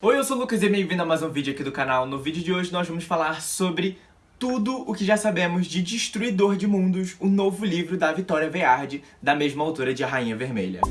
Oi, eu sou o Lucas e bem-vindo a mais um vídeo aqui do canal. No vídeo de hoje nós vamos falar sobre tudo o que já sabemos de Destruidor de Mundos, o novo livro da Vitória Vearde, da mesma autora de A Rainha Vermelha.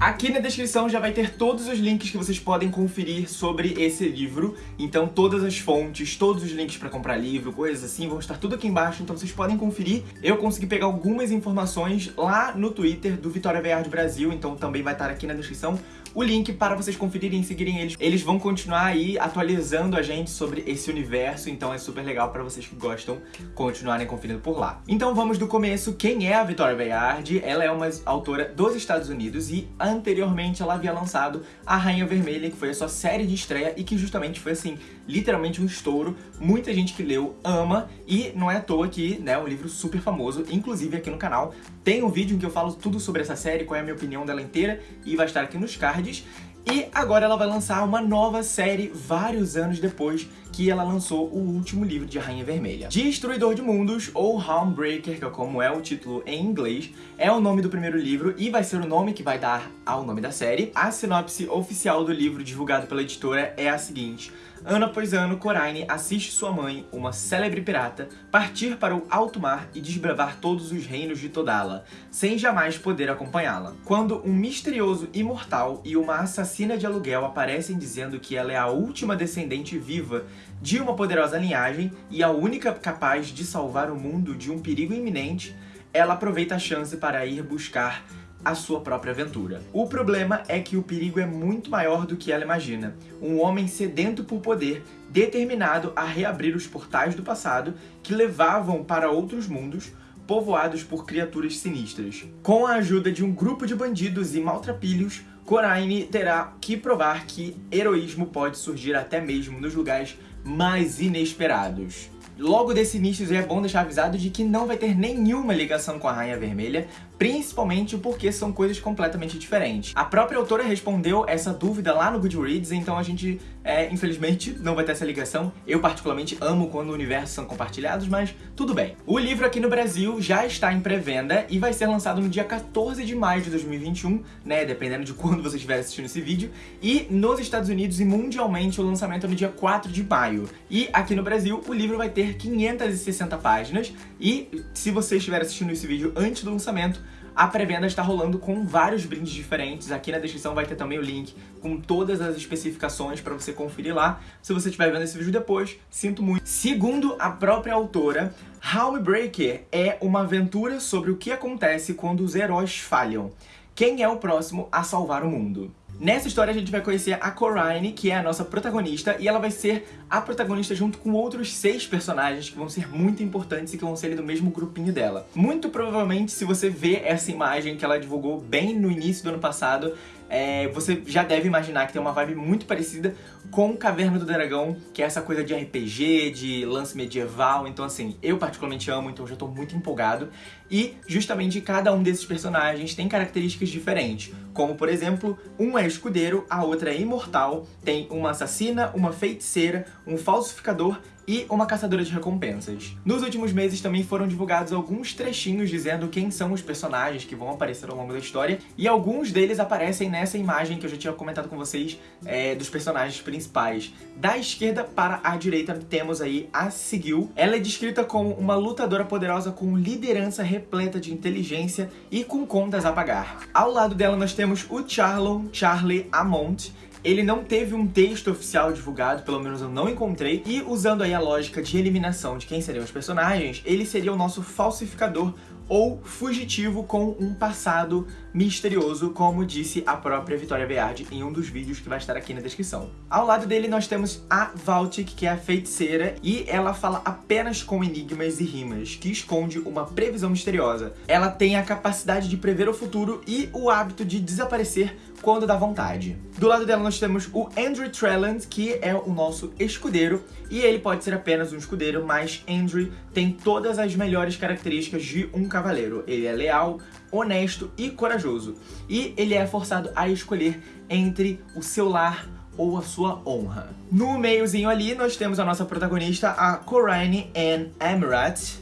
Aqui na descrição já vai ter todos os links que vocês podem conferir sobre esse livro. Então todas as fontes, todos os links para comprar livro, coisas assim, vão estar tudo aqui embaixo, então vocês podem conferir. Eu consegui pegar algumas informações lá no Twitter do Vitória VR Brasil, então também vai estar aqui na descrição o link para vocês conferirem e seguirem eles. Eles vão continuar aí atualizando a gente sobre esse universo, então é super legal para vocês que gostam continuarem conferindo por lá. Então vamos do começo. Quem é a Vitória Bayard? Ela é uma autora dos Estados Unidos e anteriormente ela havia lançado A Rainha Vermelha, que foi a sua série de estreia e que justamente foi assim, literalmente um estouro. Muita gente que leu ama e não é à toa que né, é um livro super famoso, inclusive aqui no canal tem um vídeo em que eu falo tudo sobre essa série, qual é a minha opinião dela inteira e vai estar aqui nos cards e agora ela vai lançar uma nova série vários anos depois que ela lançou o último livro de Rainha Vermelha. Destruidor de Mundos, ou Homebreaker, que é como é o título em inglês, é o nome do primeiro livro e vai ser o nome que vai dar ao nome da série. A sinopse oficial do livro divulgado pela editora é a seguinte. Ano após ano, Coraine assiste sua mãe, uma célebre pirata, partir para o alto mar e desbravar todos os reinos de Todala, sem jamais poder acompanhá-la. Quando um misterioso imortal e uma assassina de aluguel aparecem dizendo que ela é a última descendente viva de uma poderosa linhagem e a única capaz de salvar o mundo de um perigo iminente, ela aproveita a chance para ir buscar a sua própria aventura. O problema é que o perigo é muito maior do que ela imagina. Um homem sedento por poder, determinado a reabrir os portais do passado que levavam para outros mundos, povoados por criaturas sinistras. Com a ajuda de um grupo de bandidos e maltrapilhos, Coraine terá que provar que heroísmo pode surgir até mesmo nos lugares mais inesperados. Logo desse início é bom deixar avisado de que não vai ter nenhuma ligação com a Rainha Vermelha, principalmente porque são coisas completamente diferentes. A própria autora respondeu essa dúvida lá no Goodreads, então a gente, é, infelizmente, não vai ter essa ligação. Eu particularmente amo quando universos são compartilhados, mas tudo bem. O livro aqui no Brasil já está em pré-venda e vai ser lançado no dia 14 de maio de 2021, né, dependendo de quando você estiver assistindo esse vídeo, e nos Estados Unidos e mundialmente o lançamento é no dia 4 de maio. E aqui no Brasil o livro vai ter ter 560 páginas e se você estiver assistindo esse vídeo antes do lançamento, a pré-venda está rolando com vários brindes diferentes. Aqui na descrição vai ter também o link com todas as especificações para você conferir lá. Se você estiver vendo esse vídeo depois, sinto muito. Segundo a própria autora, Homebreaker é uma aventura sobre o que acontece quando os heróis falham. Quem é o próximo a salvar o mundo? Nessa história a gente vai conhecer a Coraine, que é a nossa protagonista, e ela vai ser a protagonista junto com outros seis personagens que vão ser muito importantes e que vão ser do mesmo grupinho dela. Muito provavelmente, se você ver essa imagem que ela divulgou bem no início do ano passado, é, você já deve imaginar que tem uma vibe muito parecida com Caverna do Dragão, que é essa coisa de RPG, de lance medieval, então assim, eu particularmente amo, então já tô muito empolgado. E justamente cada um desses personagens tem características diferentes, como por exemplo, um é escudeiro, a outra é imortal, tem uma assassina, uma feiticeira, um falsificador e uma caçadora de recompensas. Nos últimos meses também foram divulgados alguns trechinhos dizendo quem são os personagens que vão aparecer ao longo da história, e alguns deles aparecem nessa imagem que eu já tinha comentado com vocês é, dos personagens principais. Da esquerda para a direita temos aí a Sigil. Ela é descrita como uma lutadora poderosa com liderança repleta de inteligência e com contas a pagar. Ao lado dela nós temos o Charlon Charlie Amont, ele não teve um texto oficial divulgado, pelo menos eu não encontrei, e usando aí a lógica de eliminação de quem seriam os personagens, ele seria o nosso falsificador ou fugitivo com um passado misterioso, como disse a própria Vitória Beardi em um dos vídeos que vai estar aqui na descrição. Ao lado dele nós temos a Valtic, que é a feiticeira, e ela fala apenas com enigmas e rimas, que esconde uma previsão misteriosa. Ela tem a capacidade de prever o futuro e o hábito de desaparecer quando dá vontade. Do lado dela nós temos o Andrew Trelland, que é o nosso escudeiro, e ele pode ser apenas um escudeiro, mas Andrew tem todas as melhores características de um cavaleiro. Ele é leal, honesto e corajoso. E ele é forçado a escolher entre o seu lar ou a sua honra. No meiozinho ali nós temos a nossa protagonista, a Corine Anne Emirat,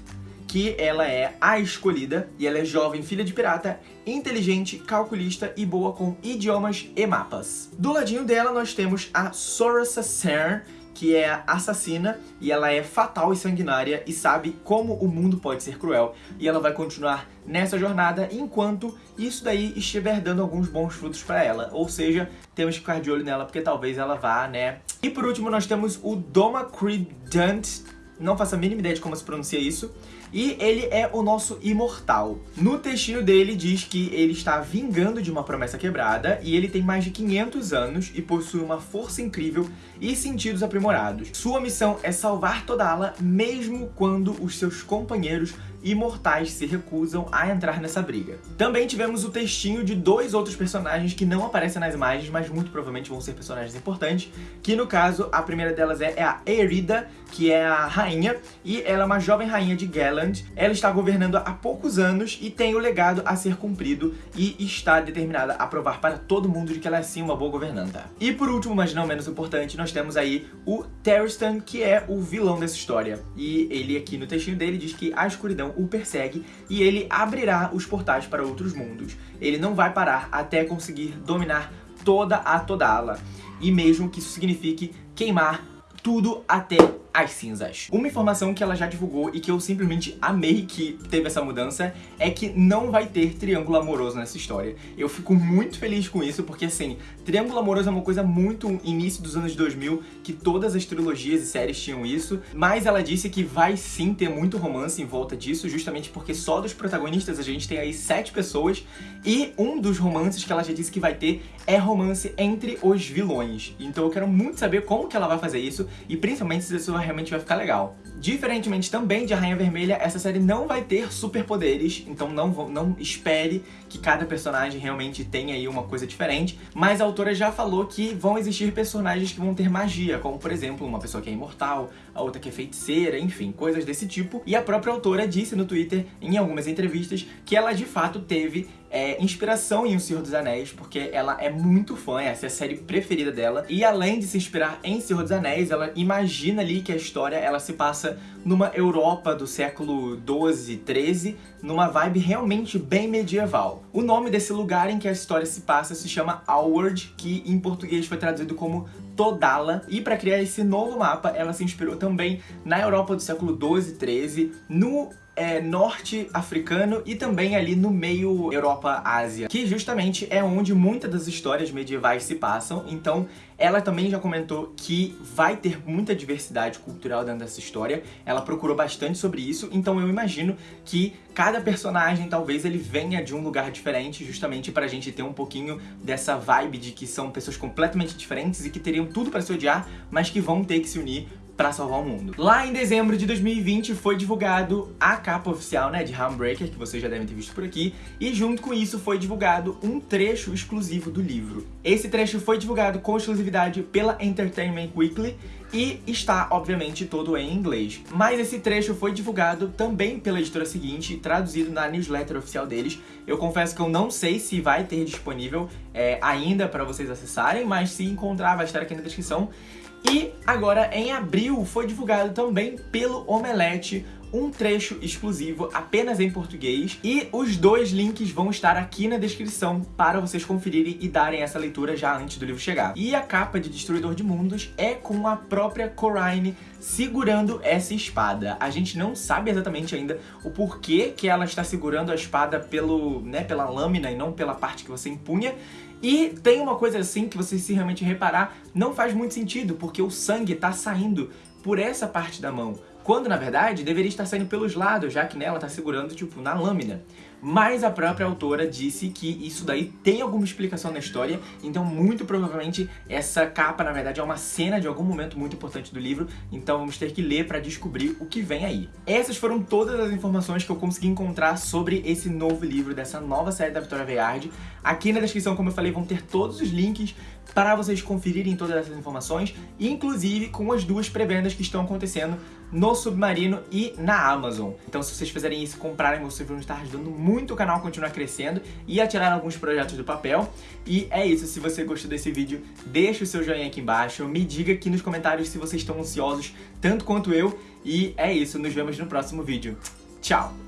que ela é a escolhida, e ela é jovem, filha de pirata, inteligente, calculista e boa com idiomas e mapas. Do ladinho dela nós temos a Sorasa Cern, que é assassina e ela é fatal e sanguinária e sabe como o mundo pode ser cruel. E ela vai continuar nessa jornada enquanto isso daí estiver dando alguns bons frutos pra ela. Ou seja, temos que ficar de olho nela porque talvez ela vá, né? E por último nós temos o Doma Credant, não faço a mínima ideia de como se pronuncia isso, e ele é o nosso imortal. No textinho dele diz que ele está vingando de uma promessa quebrada e ele tem mais de 500 anos e possui uma força incrível e sentidos aprimorados. Sua missão é salvar Todala mesmo quando os seus companheiros imortais se recusam a entrar nessa briga. Também tivemos o textinho de dois outros personagens que não aparecem nas imagens, mas muito provavelmente vão ser personagens importantes, que no caso, a primeira delas é, é a Erida, que é a rainha, e ela é uma jovem rainha de Galand. Ela está governando há poucos anos e tem o legado a ser cumprido e está determinada a provar para todo mundo de que ela é sim uma boa governanta. E por último, mas não menos importante, nós temos aí o Terristan, que é o vilão dessa história. E ele aqui no textinho dele diz que a escuridão o persegue e ele abrirá os portais para outros mundos. Ele não vai parar até conseguir dominar toda a Todala. E mesmo que isso signifique queimar tudo até as cinzas. Uma informação que ela já divulgou e que eu simplesmente amei que teve essa mudança é que não vai ter triângulo amoroso nessa história. Eu fico muito feliz com isso, porque assim, triângulo amoroso é uma coisa muito início dos anos 2000, que todas as trilogias e séries tinham isso, mas ela disse que vai sim ter muito romance em volta disso, justamente porque só dos protagonistas a gente tem aí sete pessoas, e um dos romances que ela já disse que vai ter é romance entre os vilões. Então eu quero muito saber como que ela vai fazer isso, e principalmente se isso vai realmente vai ficar legal. Diferentemente também de A Rainha Vermelha, essa série não vai ter superpoderes, então não, não espere que cada personagem realmente tenha aí uma coisa diferente, mas a autora já falou que vão existir personagens que vão ter magia, como por exemplo, uma pessoa que é imortal, a outra que é feiticeira, enfim, coisas desse tipo. E a própria autora disse no Twitter, em algumas entrevistas, que ela de fato teve é, inspiração em O Senhor dos Anéis, porque ela é muito fã, essa é a série preferida dela. E além de se inspirar em Senhor dos Anéis, ela imagina ali que a história ela se passa numa Europa do século 12, 13, numa vibe realmente bem medieval. O nome desse lugar em que a história se passa se chama Alward, que em português foi traduzido como Todala. E para criar esse novo mapa, ela se inspirou também na Europa do século 12, 13, no é, norte africano e também ali no meio Europa-Ásia, que justamente é onde muitas das histórias medievais se passam, então ela também já comentou que vai ter muita diversidade cultural dentro dessa história, ela procurou bastante sobre isso, então eu imagino que cada personagem talvez ele venha de um lugar diferente, justamente pra gente ter um pouquinho dessa vibe de que são pessoas completamente diferentes e que teriam tudo pra se odiar, mas que vão ter que se unir pra salvar o mundo. Lá em dezembro de 2020 foi divulgado a capa oficial né, de Handbreaker, que vocês já devem ter visto por aqui, e junto com isso foi divulgado um trecho exclusivo do livro. Esse trecho foi divulgado com exclusividade pela Entertainment Weekly e está, obviamente, todo em inglês. Mas esse trecho foi divulgado também pela editora seguinte, traduzido na newsletter oficial deles. Eu confesso que eu não sei se vai ter disponível é, ainda para vocês acessarem, mas se encontrar vai estar aqui na descrição. E agora, em abril, foi divulgado também pelo Omelete um trecho exclusivo apenas em português e os dois links vão estar aqui na descrição para vocês conferirem e darem essa leitura já antes do livro chegar. E a capa de Destruidor de Mundos é com a própria Corine segurando essa espada. A gente não sabe exatamente ainda o porquê que ela está segurando a espada pelo, né, pela lâmina e não pela parte que você empunha, e tem uma coisa assim que você se realmente reparar, não faz muito sentido, porque o sangue está saindo por essa parte da mão. Quando, na verdade, deveria estar saindo pelos lados, já que nela está segurando, tipo, na lâmina. Mas a própria autora disse que isso daí tem alguma explicação na história, então muito provavelmente essa capa, na verdade, é uma cena de algum momento muito importante do livro, então vamos ter que ler para descobrir o que vem aí. Essas foram todas as informações que eu consegui encontrar sobre esse novo livro, dessa nova série da Vitória Veard. Aqui na descrição, como eu falei, vão ter todos os links para vocês conferirem todas essas informações, inclusive com as duas pré-vendas que estão acontecendo no Submarino e na Amazon. Então se vocês fizerem isso, comprarem, vocês vão estar ajudando muito o canal a continuar crescendo e a tirar alguns projetos do papel. E é isso, se você gostou desse vídeo, deixa o seu joinha aqui embaixo, me diga aqui nos comentários se vocês estão ansiosos tanto quanto eu. E é isso, nos vemos no próximo vídeo. Tchau!